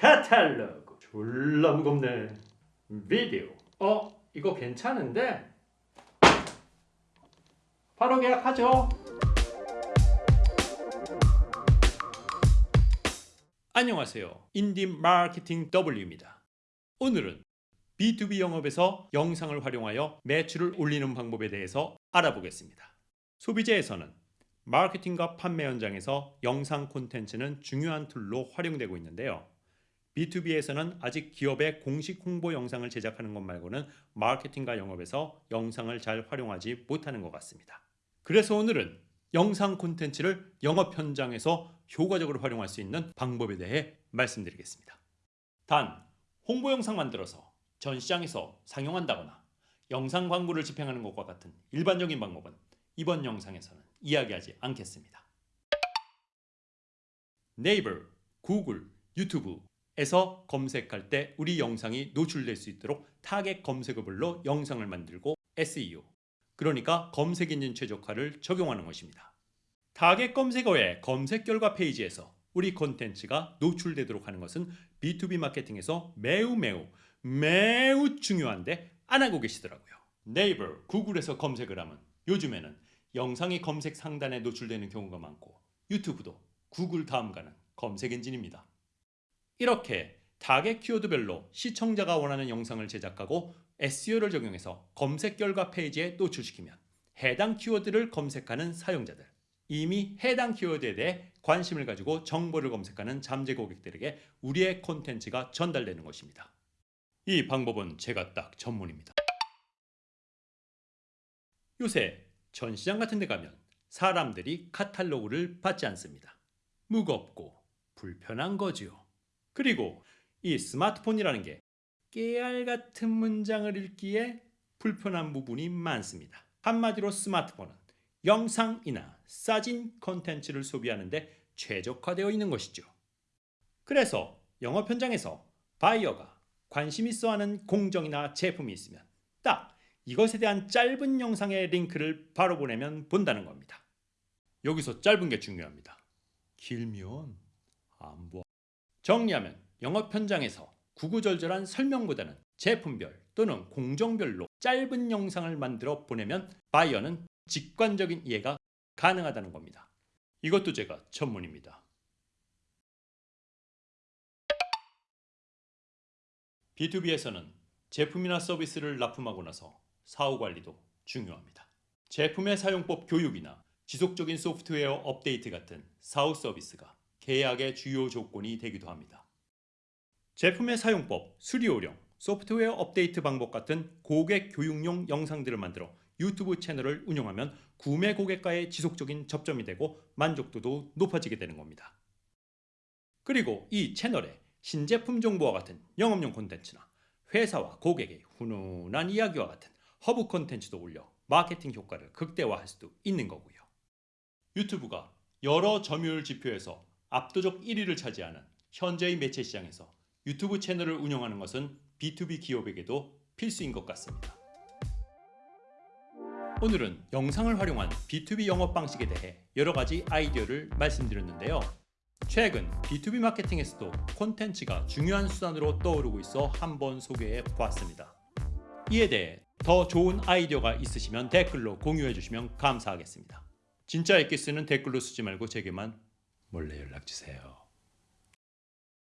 카탈로그. 졸라 무겁네. 비디오. 어 이거 괜찮은데? 바로 계약하죠. 안녕하세요. 인디 마케팅 W입니다. 오늘은 B2B 영업에서 영상을 활용하여 매출을 올리는 방법에 대해서 알아보겠습니다. 소비재에서는 마케팅과 판매 현장에서 영상 콘텐츠는 중요한 툴로 활용되고 있는데요. B2B에서는 아직 기업의 공식 홍보 영상을 제작하는 것 말고는 마케팅과 영업에서 영상을 잘 활용하지 못하는 것 같습니다. 그래서 오늘은 영상 콘텐츠를 영업 현장에서 효과적으로 활용할 수 있는 방법에 대해 말씀드리겠습니다. 단, 홍보 영상 만들어서 전 시장에서 상용한다거나 영상 광고를 집행하는 것과 같은 일반적인 방법은 이번 영상에서는 이야기하지 않겠습니다. 네이버, 구글, 유튜브 에서 검색할 때 우리 영상이 노출될 수 있도록 타겟 검색어별로 영상을 만들고 SEO, 그러니까 검색 엔진 최적화를 적용하는 것입니다. 타겟 검색어의 검색 결과 페이지에서 우리 콘텐츠가 노출되도록 하는 것은 B2B 마케팅에서 매우 매우 매우 중요한데 안 하고 계시더라고요. 네이버, 구글에서 검색을 하면 요즘에는 영상이 검색 상단에 노출되는 경우가 많고 유튜브도 구글 다음 가는 검색 엔진입니다. 이렇게 타겟 키워드별로 시청자가 원하는 영상을 제작하고 SEO를 적용해서 검색 결과 페이지에 노출시키면 해당 키워드를 검색하는 사용자들 이미 해당 키워드에 대해 관심을 가지고 정보를 검색하는 잠재 고객들에게 우리의 콘텐츠가 전달되는 것입니다. 이 방법은 제가 딱 전문입니다. 요새 전시장 같은 데 가면 사람들이 카탈로그를 받지 않습니다. 무겁고 불편한 거지요. 그리고 이 스마트폰이라는 게 깨알 같은 문장을 읽기에 불편한 부분이 많습니다. 한마디로 스마트폰은 영상이나 사진 콘텐츠를 소비하는데 최적화되어 있는 것이죠. 그래서 영업 현장에서 바이어가 관심 있어 하는 공정이나 제품이 있으면 딱 이것에 대한 짧은 영상의 링크를 바로 보내면 본다는 겁니다. 여기서 짧은 게 중요합니다. 길면 안 보. 정리하면 영업 현장에서 구구절절한 설명보다는 제품별 또는 공정별로 짧은 영상을 만들어 보내면 바이어는 직관적인 이해가 가능하다는 겁니다. 이것도 제가 전문입니다. B2B에서는 제품이나 서비스를 납품하고 나서 사후 관리도 중요합니다. 제품의 사용법 교육이나 지속적인 소프트웨어 업데이트 같은 사후 서비스가 계약의 주요 조건이 되기도 합니다. 제품의 사용법, 수리요령, 소프트웨어 업데이트 방법 같은 고객 교육용 영상들을 만들어 유튜브 채널을 운영하면 구매 고객과의 지속적인 접점이 되고 만족도도 높아지게 되는 겁니다. 그리고 이 채널에 신제품 정보와 같은 영업용 콘텐츠나 회사와 고객의 훈훈한 이야기와 같은 허브 콘텐츠도 올려 마케팅 효과를 극대화할 수도 있는 거고요. 유튜브가 여러 점유율 지표에서 압도적 1위를 차지하는 현재의 매체 시장에서 유튜브 채널을 운영하는 것은 B2B 기업에게도 필수인 것 같습니다. 오늘은 영상을 활용한 B2B 영업 방식에 대해 여러 가지 아이디어를 말씀드렸는데요. 최근 B2B 마케팅에서도 콘텐츠가 중요한 수단으로 떠오르고 있어 한번 소개해 보았습니다. 이에 대해 더 좋은 아이디어가 있으시면 댓글로 공유해 주시면 감사하겠습니다. 진짜 엑기스는 댓글로 쓰지 말고 제게만 몰래 연락 주세요.